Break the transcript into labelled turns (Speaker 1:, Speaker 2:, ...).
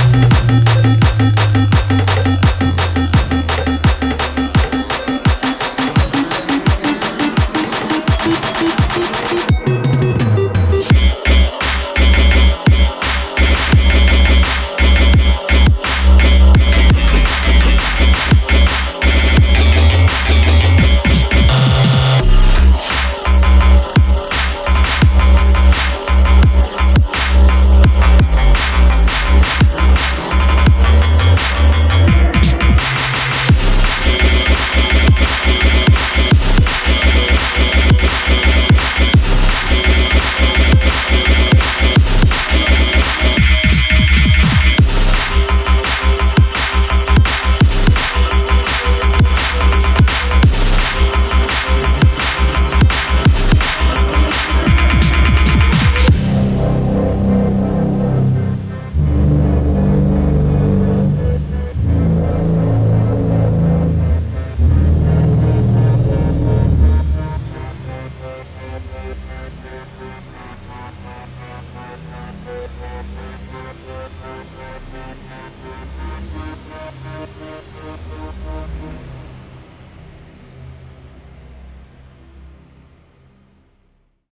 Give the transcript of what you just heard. Speaker 1: Thank you. We'll be right back.